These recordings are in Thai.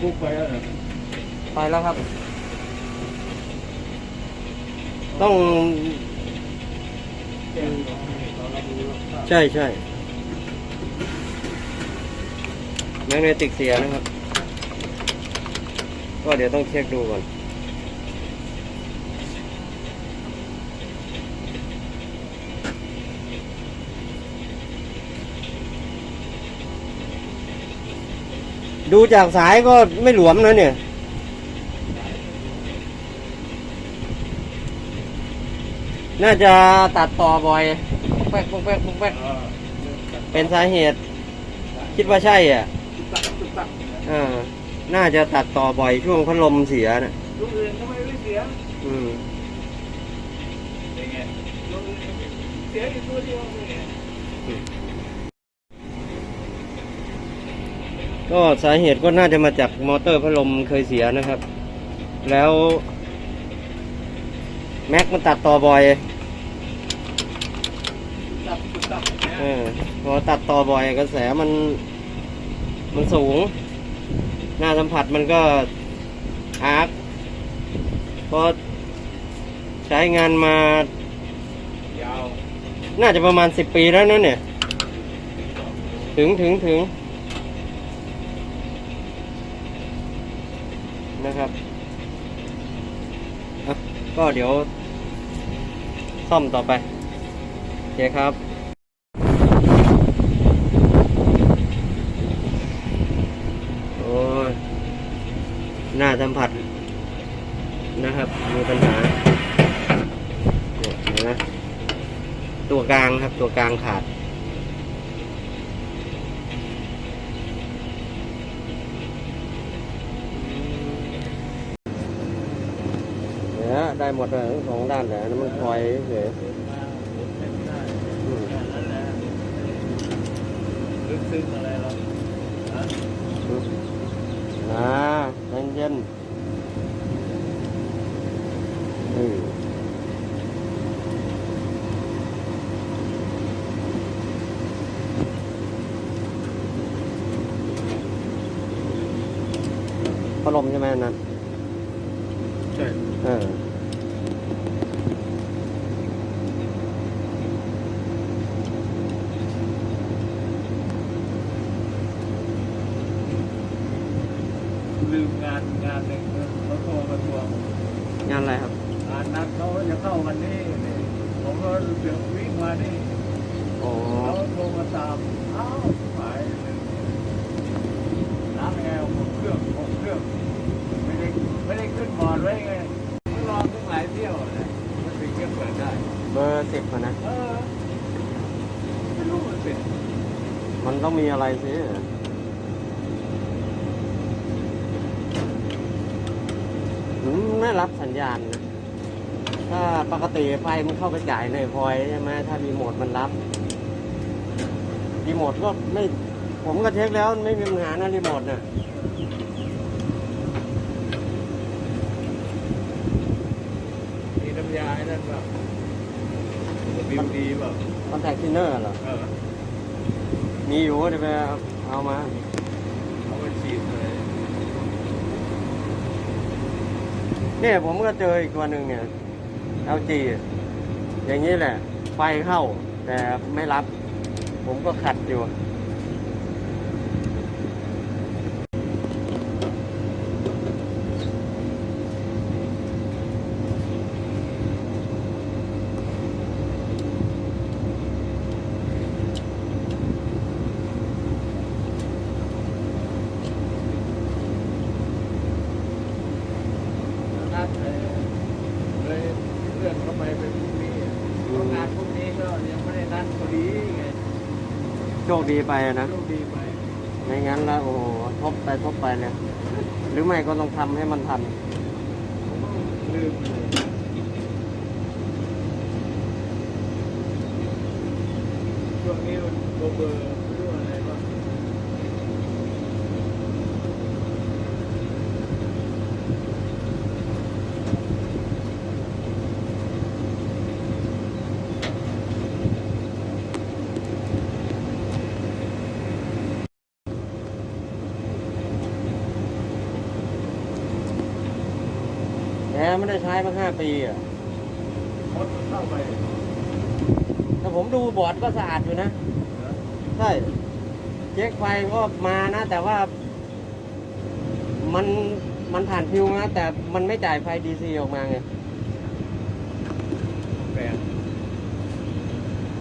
กุ๊กไปแล้วเหรอไปแล้วครับ ต้อง แจ้งเราให้เรารับรู้รับทราบใช่ใช่แมกเนติกเสียนะครับ ก็เดี๋ยวต้องเช็คดูก่อน ดูจากสายก็ไม่หลวมนะเนี่ย น่าจะตัดต่อบ่อยแป๊กแป๊กแป๊กแป๊กเออเป็นสาเหตุ คิดว่าใช่อะตุ๊กตักตุ๊กตักอ่าน่าจะตัดต่อบ่อยช่วงพัดลมเสียนะลูกอื่นทำไมไม่เสีย อืมเป็นไงลูกอื่นเสียอยู่ตัวเดียว ก็สาเหตุก็น่าจะมาจากมอเตอร์พัดลมเคยเสียนะครับ แล้ว แม็กมันตัดต่อบ่อยเออพอตัดต่อบ่อยกระแสมันมันสูง หน้าสัมผัสมันก็อาร์คพอใช้งานมาาน่าจะประมาณสิบปีแล้วนะเนี่ย ถึงถึงถึงนะครับอะ ก็เดี๋ยว ซ่อมต่อไปโอเคครับโอ้ยหน้าสัมผัสนะครับ มีปัญหาเนี่ยนไหมตัวกลางครับตัวกลางขาด ได้หมดเลยสองด้านแต่นั้นมันคอยเฉยอืมลึกซึ้งอะไรหรออ่าเย็นเย็นพัดลมใช่ไหมอันนั้ ลืมงานงานหนึ่งเขาโทรมาทวงงานอะไรครับงานนัดเขาจะเข้าวันนี้นี่ผมก็เดี๋ยววิ่งมานี่อ๋อเขาโทรมาตามอ้าวหายเลยน้ำแอร์หกเครื่องหกเครื่องไม่ได้ไม่ได้ขึ้นบอร์ดไว้ไงต้องรอตั้งหลายเที่ยวเลยมันถึงจะเปิดได้ เบอร์สิบอะนะเออไม่รู้มันเป็นมันต้องมีอะไรสิ ไม่รับสัญญาณนะถ้าปกติไฟมันเข้าไปจ่ายในพอยใช่ไหมถ้ารีโมทมันรับรีโมทก็ไม่ ผมก็เช็คแล้วไม่มีปัญหานะรีโมทน่ะมีน้ำยาไอ้นั่นแบบ WD แบบ contact cleaner เหรอออมีอยู่เดี๋ยวไปเอามา เอาไปฉีด เนี่ยผมก็เจออีกตัวหนึ่งเนี่ย LG อย่างนี้แหละ ไฟเข้า แต่ไม่รับ ผมก็ขัดอยู่ นัดเลยเลยเลื่อนเข้าไปเป็นพรุ่งนี้เพราะงานพรุ่งนี้ก็ยังไม่ได้นัดพอดีไง โชคดีไปนะไม่งั้นแล้วโอ้โหทบไปทบไปเลยหรือไม่ก็ต้องทำให้มันทันช่วงนี้มันเบอร์เบอร์ไม่รู้อะไรบ้าง อ ร์ ไม่ได้ใช้มาห้าปีอะมดเข้าไปแต่ผมดูบอร์ดก็สะอาดอยู่นะ ใช่ เช็คไฟก็มานะ แต่ว่า มันมันผ่านฟิวนะ แต่มันไม่จ่ายไฟดีซีออกมาไงแปลง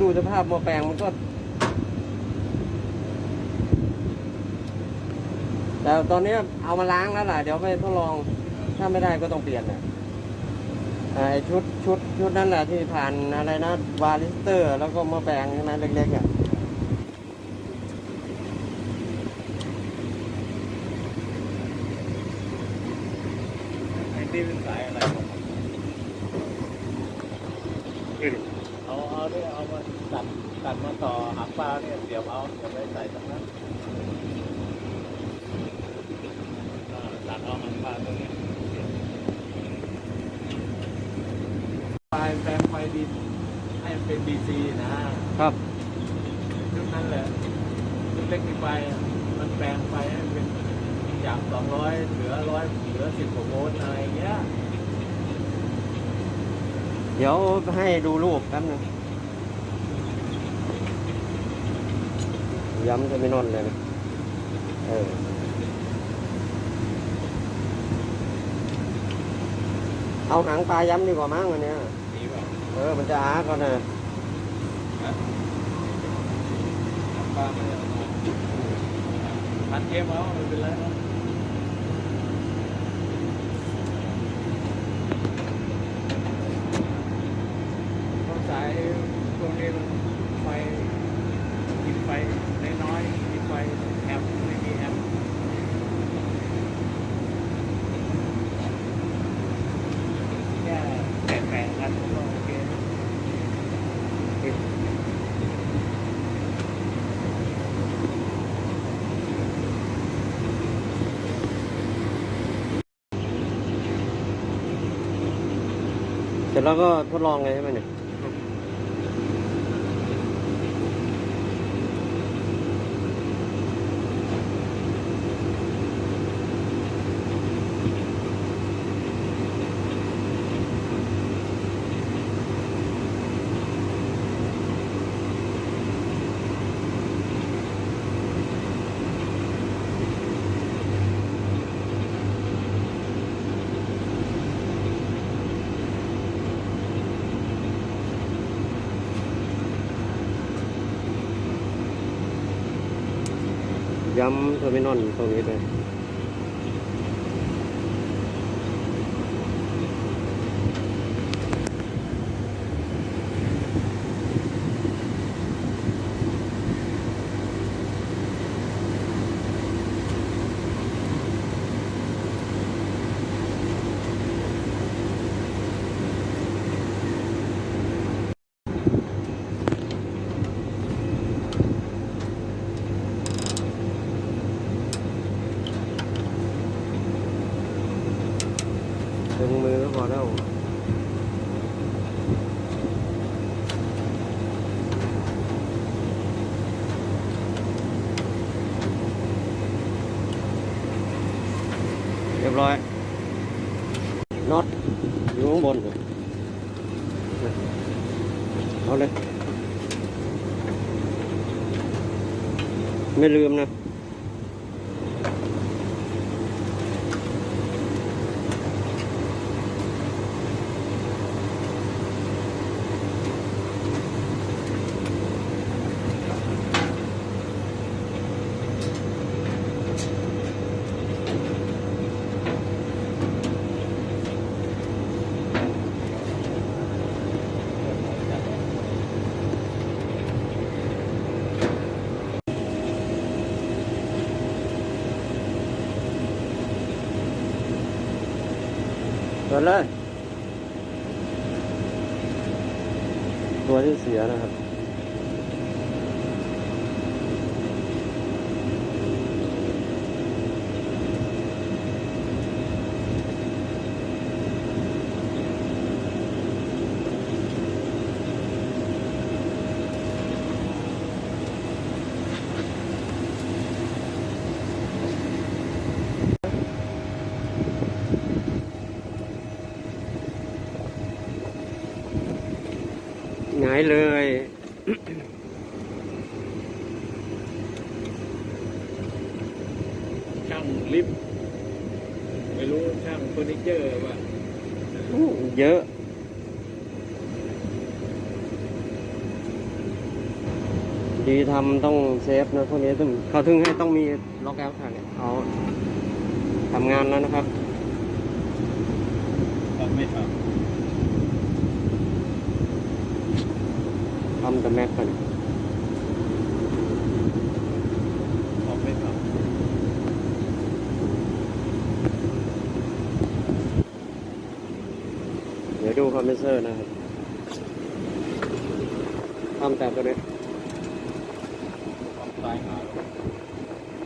ดูสภาพหมอแปลงมันก็ แต่ตอนนี้เอามาล้างแล้วล่ะ เดี๋ยวไปทดลอง ถ้าไม่ได้ก็ต้องเปลี่ยนน่ะอ่า ไอชุดชุดชุดนั่นแหละที่ผ่านอะไรนะวาลิสเตอร์ แล้วก็มอแปลงใช่ไหมเล็กๆอะไอ้นี่เป็นสายอะไรของมันเอาเอาเนี่ยเอามาตัดตัดมาต่อหางปลาเนี่ยเสียบเอาเสียบไปใส่ตรงนั้นตัดเอาหางปลาตรงนี้ยเสียบ ไฟแปลงไฟดินให้มันเป็นดีซีนะครับชุดนั้นแหละชุดเล็กที่ไฟมันแปลงไฟให้มันเป็นจากสองร้อยเหลือร้อยเหลือสิบกว่าโวลต์อะไรอย่างเงี้ยเดี๋ยวให้ดูรูปแป๊บนึงย้ำจะไม่นอนเลยนะเออเอาหางปลาย้ำดีกว่ามั้งอันเนี้ ยดีเปล่าเออมันจะอาก่อนนะ ปลาไม่ได้เอามาพันเกมเอาไม่เป็นไรหรอกเพราะสายพวกนี้มันไฟกินไฟน้อยๆกินไฟแอมป์ไม่มีแอมป์แค่แตะๆกันก็โอเคติด เสร็จแล้วก็ทดลองเลยใช่ไหมเนี่ย ย้ำเทอร์มินอลตรงนี้เลย ดึงมือก็พอแล้วเรียบร้อย น็อตอยู่ข้างบนเลยเอาเลย ไม่ลืมนะ เปิดเลยตัวที่เสียนะครับายเลย ช่างลิฟต์ไม่รู้ช่างเฟอร์นิเจอร์ว่าอู้เยอะ ดีทำต้องเซฟนะพวกนี้ต้องเขาถึงให้ต้องมีล็อกแอลค่ะเนี่ยเอาทำงานแล้วนะครับทำไม่ททำ แต่แม็กกันำทำไม่ทเดี๋ยวดูคอมเพรสเซอร์นะครับทำแต่ตัวนี้